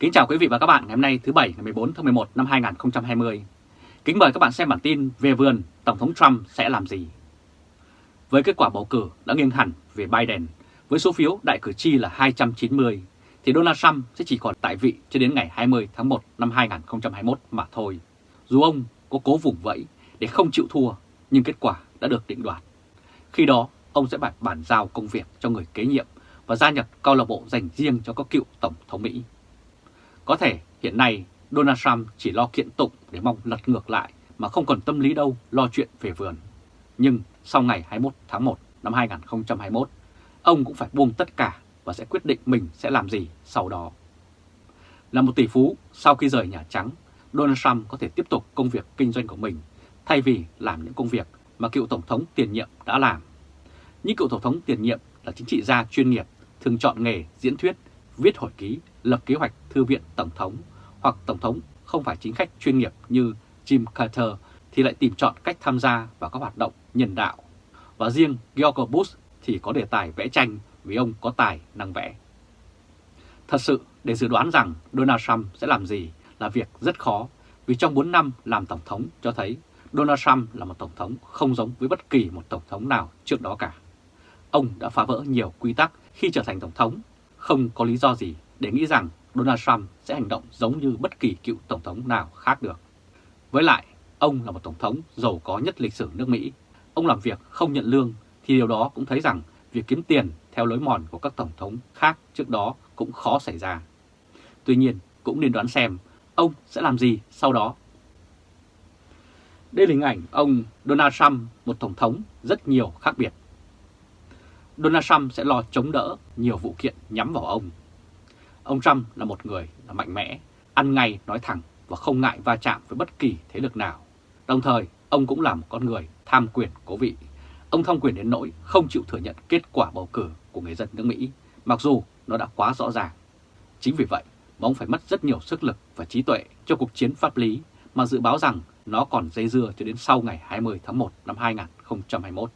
Kính chào quý vị và các bạn ngày hôm nay thứ Bảy ngày 14 tháng 11 năm 2020. Kính mời các bạn xem bản tin về vườn Tổng thống Trump sẽ làm gì. Với kết quả bầu cử đã nghiêng hẳn về Biden, với số phiếu đại cử tri là 290, thì Donald Trump sẽ chỉ còn tại vị cho đến ngày 20 tháng 1 năm 2021 mà thôi. Dù ông có cố vùng vẫy để không chịu thua, nhưng kết quả đã được định đoạt. Khi đó, ông sẽ bản bản giao công việc cho người kế nhiệm và gia nhập câu lạc bộ dành riêng cho các cựu Tổng thống Mỹ. Có thể hiện nay Donald Trump chỉ lo kiện tụng để mong lật ngược lại mà không còn tâm lý đâu lo chuyện về vườn. Nhưng sau ngày 21 tháng 1 năm 2021, ông cũng phải buông tất cả và sẽ quyết định mình sẽ làm gì sau đó. Là một tỷ phú, sau khi rời Nhà Trắng, Donald Trump có thể tiếp tục công việc kinh doanh của mình thay vì làm những công việc mà cựu Tổng thống tiền nhiệm đã làm. Những cựu Tổng thống tiền nhiệm là chính trị gia chuyên nghiệp thường chọn nghề diễn thuyết, viết hồi ký, lập kế hoạch thư viện Tổng thống hoặc Tổng thống không phải chính khách chuyên nghiệp như Jim Carter thì lại tìm chọn cách tham gia vào các hoạt động nhân đạo. Và riêng George Bush thì có đề tài vẽ tranh vì ông có tài năng vẽ. Thật sự để dự đoán rằng Donald Trump sẽ làm gì là việc rất khó vì trong 4 năm làm Tổng thống cho thấy Donald Trump là một Tổng thống không giống với bất kỳ một Tổng thống nào trước đó cả. Ông đã phá vỡ nhiều quy tắc khi trở thành Tổng thống, không có lý do gì để nghĩ rằng Donald Trump sẽ hành động giống như bất kỳ cựu Tổng thống nào khác được. Với lại, ông là một Tổng thống giàu có nhất lịch sử nước Mỹ. Ông làm việc không nhận lương thì điều đó cũng thấy rằng việc kiếm tiền theo lối mòn của các Tổng thống khác trước đó cũng khó xảy ra. Tuy nhiên, cũng nên đoán xem ông sẽ làm gì sau đó. Đây là hình ảnh ông Donald Trump, một Tổng thống rất nhiều khác biệt. Donald Trump sẽ lo chống đỡ nhiều vụ kiện nhắm vào ông. Ông Trump là một người là mạnh mẽ, ăn ngay nói thẳng và không ngại va chạm với bất kỳ thế lực nào. Đồng thời, ông cũng là một con người tham quyền cố vị. Ông tham quyền đến nỗi không chịu thừa nhận kết quả bầu cử của người dân nước Mỹ, mặc dù nó đã quá rõ ràng. Chính vì vậy mà ông phải mất rất nhiều sức lực và trí tuệ cho cuộc chiến pháp lý mà dự báo rằng nó còn dây dưa cho đến sau ngày 20 tháng 1 năm 2021.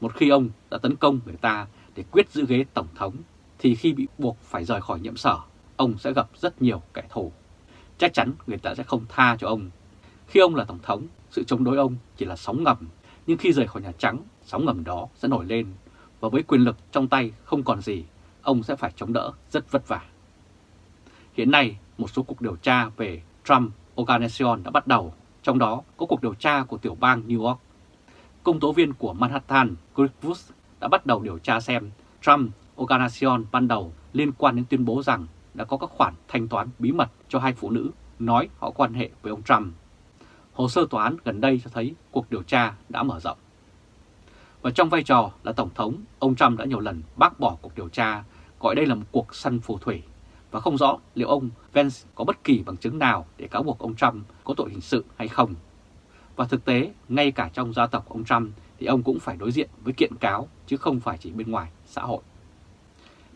Một khi ông đã tấn công người ta để quyết giữ ghế Tổng thống, thì khi bị buộc phải rời khỏi nhiệm sở, ông sẽ gặp rất nhiều kẻ thù. Chắc chắn người ta sẽ không tha cho ông. Khi ông là Tổng thống, sự chống đối ông chỉ là sóng ngầm, nhưng khi rời khỏi Nhà Trắng, sóng ngầm đó sẽ nổi lên, và với quyền lực trong tay không còn gì, ông sẽ phải chống đỡ rất vất vả. Hiện nay, một số cuộc điều tra về Trump Organization đã bắt đầu, trong đó có cuộc điều tra của tiểu bang New York công tố viên của Manhattan Greg Woods đã bắt đầu điều tra xem Trump Organization ban đầu liên quan đến tuyên bố rằng đã có các khoản thanh toán bí mật cho hai phụ nữ nói họ quan hệ với ông Trump. Hồ sơ tòa án gần đây cho thấy cuộc điều tra đã mở rộng. Và trong vai trò là Tổng thống, ông Trump đã nhiều lần bác bỏ cuộc điều tra, gọi đây là một cuộc săn phù thủy, và không rõ liệu ông Vance có bất kỳ bằng chứng nào để cáo buộc ông Trump có tội hình sự hay không. Và thực tế, ngay cả trong gia tộc ông Trump thì ông cũng phải đối diện với kiện cáo chứ không phải chỉ bên ngoài xã hội.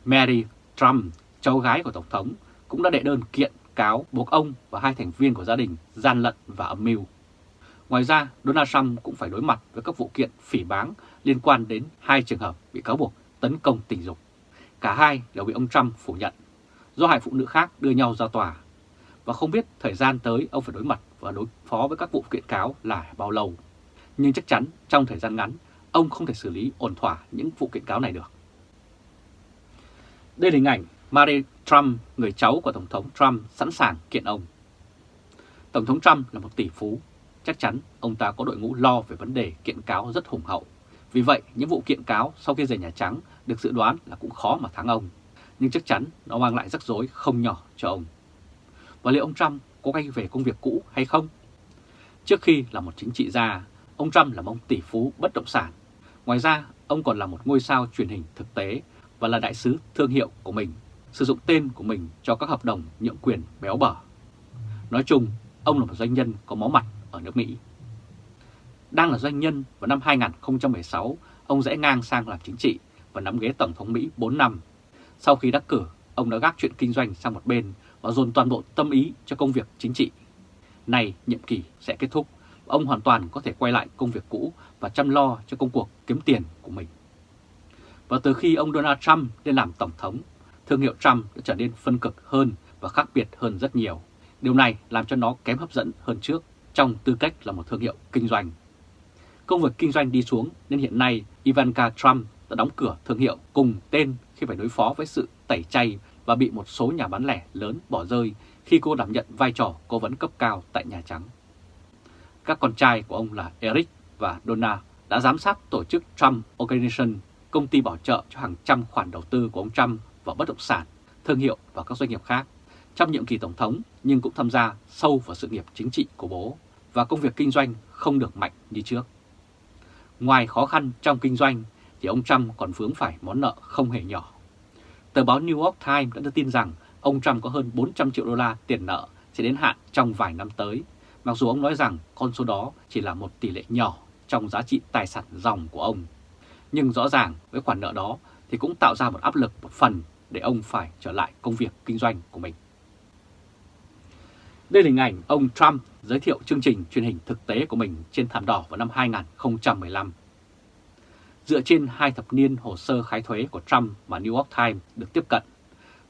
Mary Trump, cháu gái của Tổng thống, cũng đã đệ đơn kiện cáo buộc ông và hai thành viên của gia đình gian lận và âm mưu. Ngoài ra, Donald Trump cũng phải đối mặt với các vụ kiện phỉ báng liên quan đến hai trường hợp bị cáo buộc tấn công tình dục. Cả hai đều bị ông Trump phủ nhận, do hai phụ nữ khác đưa nhau ra tòa. Và không biết thời gian tới ông phải đối mặt và đối phó với các vụ kiện cáo là bao lâu. Nhưng chắc chắn trong thời gian ngắn, ông không thể xử lý ổn thỏa những vụ kiện cáo này được. Đây là hình ảnh Marie Trump, người cháu của Tổng thống Trump sẵn sàng kiện ông. Tổng thống Trump là một tỷ phú, chắc chắn ông ta có đội ngũ lo về vấn đề kiện cáo rất hùng hậu. Vì vậy, những vụ kiện cáo sau khi rời Nhà Trắng được dự đoán là cũng khó mà thắng ông. Nhưng chắc chắn nó mang lại rắc rối không nhỏ cho ông. Và liệu ông Trump có quay về công việc cũ hay không? Trước khi là một chính trị gia, ông Trump là một tỷ phú bất động sản. Ngoài ra, ông còn là một ngôi sao truyền hình thực tế và là đại sứ thương hiệu của mình, sử dụng tên của mình cho các hợp đồng nhượng quyền béo bở. Nói chung, ông là một doanh nhân có máu mặt ở nước Mỹ. Đang là doanh nhân vào năm 2016, ông rẽ ngang sang làm chính trị và nắm ghế Tổng thống Mỹ 4 năm. Sau khi đắc cử, ông đã gác chuyện kinh doanh sang một bên và dồn toàn bộ tâm ý cho công việc chính trị. Này nhiệm kỳ sẽ kết thúc, ông hoàn toàn có thể quay lại công việc cũ và chăm lo cho công cuộc kiếm tiền của mình. Và từ khi ông Donald Trump lên làm Tổng thống, thương hiệu Trump đã trở nên phân cực hơn và khác biệt hơn rất nhiều. Điều này làm cho nó kém hấp dẫn hơn trước trong tư cách là một thương hiệu kinh doanh. Công việc kinh doanh đi xuống nên hiện nay Ivanka Trump đã đóng cửa thương hiệu cùng tên khi phải đối phó với sự tẩy chay và bị một số nhà bán lẻ lớn bỏ rơi khi cô đảm nhận vai trò cố vấn cấp cao tại Nhà Trắng. Các con trai của ông là Eric và Donna đã giám sát tổ chức Trump Organization, công ty bảo trợ cho hàng trăm khoản đầu tư của ông Trump vào bất động sản, thương hiệu và các doanh nghiệp khác trong nhiệm kỳ Tổng thống nhưng cũng tham gia sâu vào sự nghiệp chính trị của bố và công việc kinh doanh không được mạnh như trước. Ngoài khó khăn trong kinh doanh thì ông Trump còn vướng phải món nợ không hề nhỏ. Tờ báo New York Times đã đưa tin rằng ông Trump có hơn 400 triệu đô la tiền nợ sẽ đến hạn trong vài năm tới, mặc dù ông nói rằng con số đó chỉ là một tỷ lệ nhỏ trong giá trị tài sản dòng của ông. Nhưng rõ ràng với khoản nợ đó thì cũng tạo ra một áp lực một phần để ông phải trở lại công việc kinh doanh của mình. Đây là hình ảnh ông Trump giới thiệu chương trình truyền hình thực tế của mình trên thảm đỏ vào năm 2015. Dựa trên hai thập niên hồ sơ khai thuế của Trump mà New York Times được tiếp cận,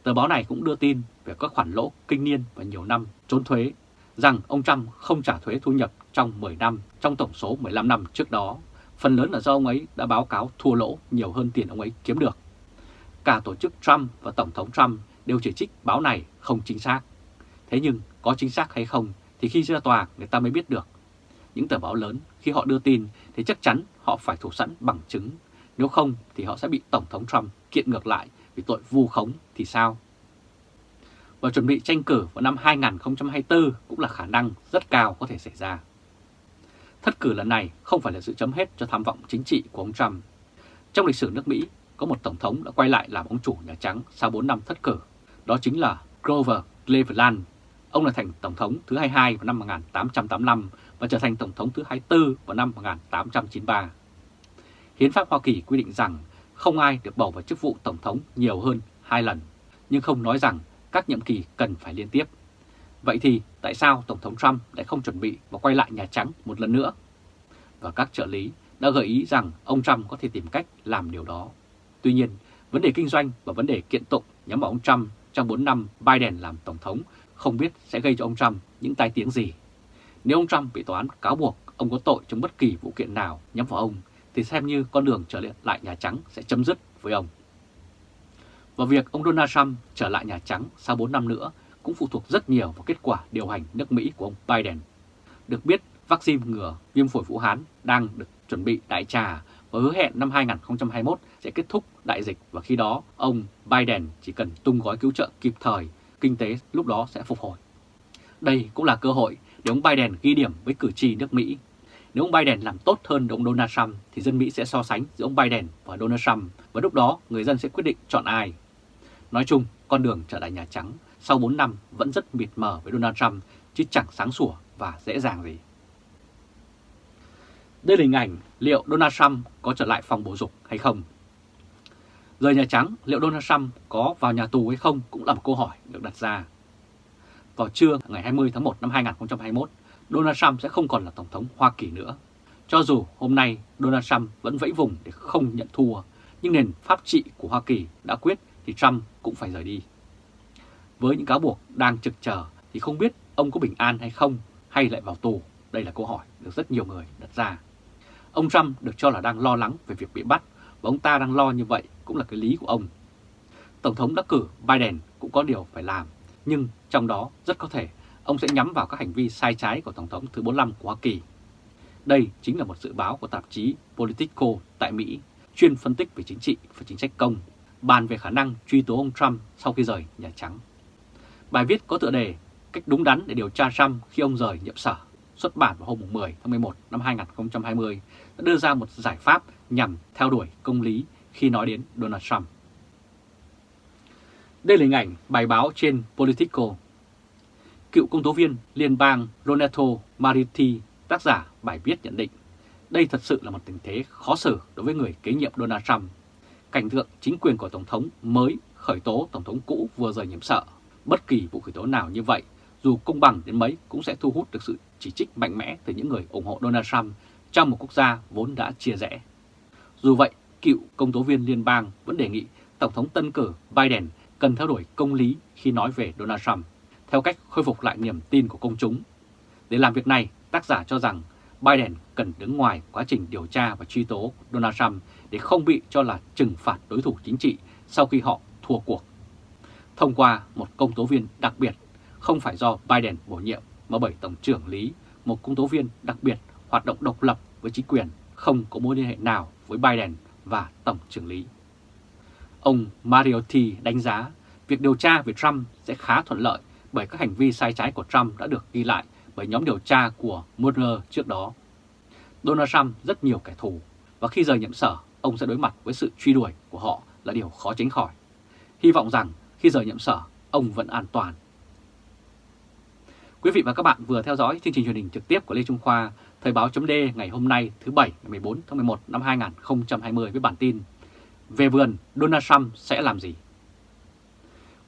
tờ báo này cũng đưa tin về các khoản lỗ kinh niên và nhiều năm trốn thuế, rằng ông Trump không trả thuế thu nhập trong 10 năm trong tổng số 15 năm trước đó. Phần lớn là do ông ấy đã báo cáo thua lỗ nhiều hơn tiền ông ấy kiếm được. Cả tổ chức Trump và Tổng thống Trump đều chỉ trích báo này không chính xác. Thế nhưng có chính xác hay không thì khi ra tòa, người ta mới biết được. Những tờ báo lớn khi họ đưa tin thì chắc chắn họ phải thủ sẵn bằng chứng. Nếu không thì họ sẽ bị Tổng thống Trump kiện ngược lại vì tội vu khống thì sao? Và chuẩn bị tranh cử vào năm 2024 cũng là khả năng rất cao có thể xảy ra. Thất cử lần này không phải là sự chấm hết cho tham vọng chính trị của ông Trump. Trong lịch sử nước Mỹ, có một Tổng thống đã quay lại làm ông chủ Nhà Trắng sau 4 năm thất cử. Đó chính là Grover Cleveland Ông là thành Tổng thống thứ 22 vào năm 1885 và trở thành Tổng thống thứ 24 vào năm 1893. Hiến pháp Hoa Kỳ quy định rằng không ai được bầu vào chức vụ Tổng thống nhiều hơn hai lần, nhưng không nói rằng các nhiệm kỳ cần phải liên tiếp. Vậy thì tại sao Tổng thống Trump lại không chuẩn bị và quay lại Nhà Trắng một lần nữa? Và các trợ lý đã gợi ý rằng ông Trump có thể tìm cách làm điều đó. Tuy nhiên, vấn đề kinh doanh và vấn đề kiện tụng nhắm vào ông Trump trong 4 năm Biden làm Tổng thống không biết sẽ gây cho ông Trump những tai tiếng gì. Nếu ông Trump bị tòa án cáo buộc ông có tội trong bất kỳ vụ kiện nào nhắm vào ông, thì xem như con đường trở lại Nhà Trắng sẽ chấm dứt với ông. Và việc ông Donald Trump trở lại Nhà Trắng sau 4 năm nữa cũng phụ thuộc rất nhiều vào kết quả điều hành nước Mỹ của ông Biden. Được biết, vaccine ngừa viêm phổi Vũ Hán đang được chuẩn bị đại trà và hứa hẹn năm 2021 sẽ kết thúc đại dịch và khi đó ông Biden chỉ cần tung gói cứu trợ kịp thời kinh tế lúc đó sẽ phục hồi. Đây cũng là cơ hội để ông Biden ghi điểm với cử tri nước Mỹ. Nếu ông Biden làm tốt hơn ông Donald Trump thì dân Mỹ sẽ so sánh giữa ông Biden và Donald Trump và lúc đó người dân sẽ quyết định chọn ai. Nói chung, con đường trở lại Nhà Trắng sau 4 năm vẫn rất mịt mờ với Donald Trump chứ chẳng sáng sủa và dễ dàng gì. Đây là hình ảnh liệu Donald Trump có trở lại phòng bổ dục hay không Rời Nhà Trắng, liệu Donald Trump có vào nhà tù hay không cũng là một câu hỏi được đặt ra. Vào trưa ngày 20 tháng 1 năm 2021, Donald Trump sẽ không còn là Tổng thống Hoa Kỳ nữa. Cho dù hôm nay Donald Trump vẫn vẫy vùng để không nhận thua, nhưng nền pháp trị của Hoa Kỳ đã quyết thì Trump cũng phải rời đi. Với những cáo buộc đang trực chờ thì không biết ông có bình an hay không hay lại vào tù? Đây là câu hỏi được rất nhiều người đặt ra. Ông Trump được cho là đang lo lắng về việc bị bắt và ông ta đang lo như vậy cũng là cái lý của ông. Tổng thống đắc cử Biden cũng có điều phải làm, nhưng trong đó rất có thể ông sẽ nhắm vào các hành vi sai trái của Tổng thống thứ 45 của Hoa Kỳ. Đây chính là một dự báo của tạp chí Politico tại Mỹ, chuyên phân tích về chính trị và chính sách công, bàn về khả năng truy tố ông Trump sau khi rời Nhà Trắng. Bài viết có tựa đề Cách đúng đắn để điều tra Trump khi ông rời nhiệm sở, xuất bản vào hôm 10 tháng 11 năm 2020, đã đưa ra một giải pháp nhằm theo đuổi công lý khi nói đến Donald Trump. Đây là hình ảnh bài báo trên Politico. Cựu công tố viên liên bang ronetto Mariti, tác giả bài viết nhận định, đây thật sự là một tình thế khó xử đối với người kế nhiệm Donald Trump. Cảnh tượng chính quyền của Tổng thống mới khởi tố Tổng thống cũ vừa rời nhiệm sợ. Bất kỳ vụ khởi tố nào như vậy, dù công bằng đến mấy cũng sẽ thu hút được sự chỉ trích mạnh mẽ từ những người ủng hộ Donald Trump trong một quốc gia vốn đã chia rẽ. Dù vậy, cựu công tố viên liên bang vẫn đề nghị Tổng thống tân cử Biden cần theo đuổi công lý khi nói về Donald Trump, theo cách khôi phục lại niềm tin của công chúng. Để làm việc này, tác giả cho rằng Biden cần đứng ngoài quá trình điều tra và truy tố Donald Trump để không bị cho là trừng phạt đối thủ chính trị sau khi họ thua cuộc. Thông qua một công tố viên đặc biệt, không phải do Biden bổ nhiệm mà bởi Tổng trưởng Lý, một công tố viên đặc biệt hoạt động độc lập với chính quyền, không có mối liên hệ nào với Biden và Tổng trưởng Lý. Ông Mariotti đánh giá việc điều tra về Trump sẽ khá thuận lợi bởi các hành vi sai trái của Trump đã được ghi lại bởi nhóm điều tra của Mueller trước đó. Donald Trump rất nhiều kẻ thù và khi rời nhiệm sở, ông sẽ đối mặt với sự truy đuổi của họ là điều khó tránh khỏi. Hy vọng rằng khi rời nhiệm sở, ông vẫn an toàn. Quý vị và các bạn vừa theo dõi chương trình truyền hình trực tiếp của Lê Trung Khoa, Thời báo chấm ngày hôm nay thứ Bảy ngày 14 tháng 11 năm 2020 với bản tin Về vườn Donald Trump sẽ làm gì?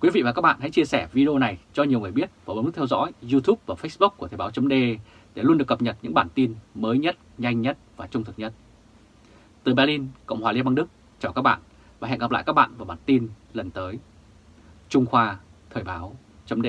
Quý vị và các bạn hãy chia sẻ video này cho nhiều người biết và bấm nút theo dõi YouTube và Facebook của Thời báo chấm để luôn được cập nhật những bản tin mới nhất, nhanh nhất và trung thực nhất. Từ Berlin, Cộng hòa Liên bang Đức, chào các bạn và hẹn gặp lại các bạn vào bản tin lần tới. Trung Khoa Thời báo chấm